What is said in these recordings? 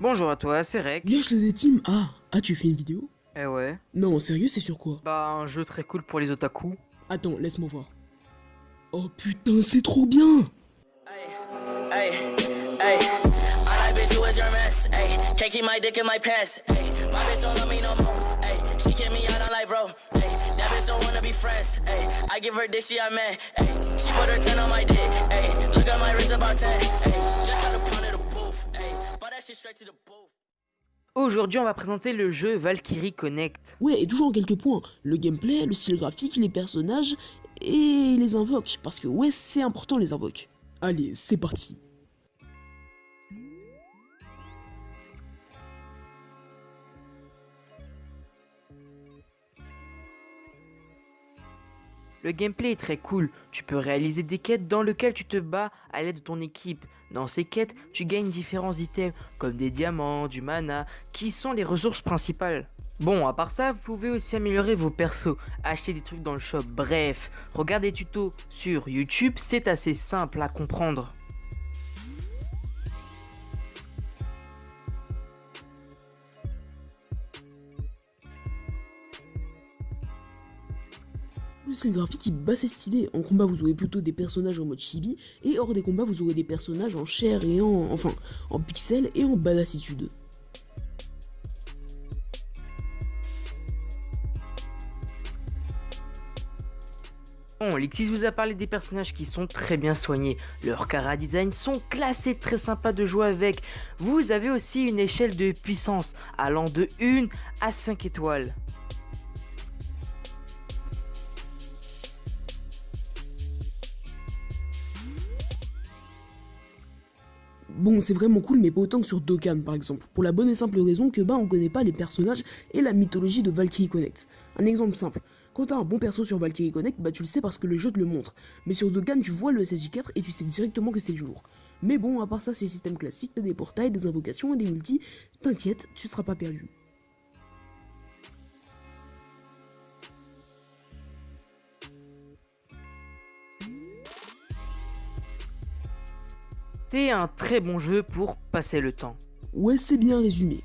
Bonjour à toi, c'est Rek. Wesh les team Ah, ah tu fais une vidéo? Eh ouais. Non, sérieux, c'est sur quoi? Bah, un jeu très cool pour les otaku. Attends, laisse-moi voir. Oh putain, c'est trop bien Hey, hey, I like bitch who is your mess. Hey, can't keep my dick in my pants. Hey, my bitch don't love me no more. Hey, she kick me out on life, bro. Hey, that bitch don't wanna be friends. Hey, I give her dick, she a man. Hey, she put her 10 on my dick. Hey, look at my wrist about 10. Hey, just got a Aujourd'hui, on va présenter le jeu Valkyrie Connect. Ouais, et toujours en quelques points. Le gameplay, le style graphique, les personnages et les invoques. Parce que ouais, c'est important les invoques. Allez, c'est parti Le gameplay est très cool, tu peux réaliser des quêtes dans lesquelles tu te bats à l'aide de ton équipe. Dans ces quêtes, tu gagnes différents items comme des diamants, du mana, qui sont les ressources principales. Bon, à part ça, vous pouvez aussi améliorer vos persos, acheter des trucs dans le shop, bref, regarde des tutos sur YouTube, c'est assez simple à comprendre. Le style graphique est bas c'est stylé. En combat, vous aurez plutôt des personnages en mode chibi, et hors des combats, vous aurez des personnages en chair et en. enfin, en pixels et en badassitude. Bon, Lexis vous a parlé des personnages qui sont très bien soignés. Leurs cara design sont classés, très sympas de jouer avec. Vous avez aussi une échelle de puissance allant de 1 à 5 étoiles. Bon, c'est vraiment cool, mais pas autant que sur Dokkan par exemple. Pour la bonne et simple raison que bah on connaît pas les personnages et la mythologie de Valkyrie Connect. Un exemple simple. Quand t'as un bon perso sur Valkyrie Connect, bah tu le sais parce que le jeu te le montre. Mais sur Dokkan, tu vois le SSJ4 et tu sais directement que c'est le jour. Mais bon, à part ça, c'est système classique, t'as des portails, des invocations et des multis. T'inquiète, tu seras pas perdu. C'est un très bon jeu pour passer le temps. Ouais, c'est bien résumé.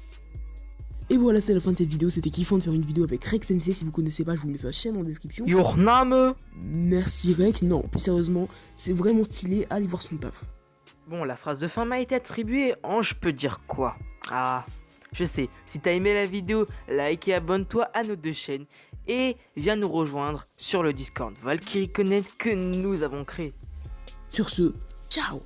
Et voilà, c'est la fin de cette vidéo. C'était kiffant de faire une vidéo avec Rex Sensei. Si vous connaissez pas, je vous mets sa chaîne en description. Your name? Merci Rex. Non, plus sérieusement, c'est vraiment stylé. Allez voir son taf. Bon, la phrase de fin m'a été attribuée en je peux dire quoi? Ah, je sais, si t'as aimé la vidéo, like et abonne-toi à nos deux chaînes et viens nous rejoindre sur le Discord Valkyrie Connect que nous avons créé. Sur ce, ciao